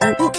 而悟。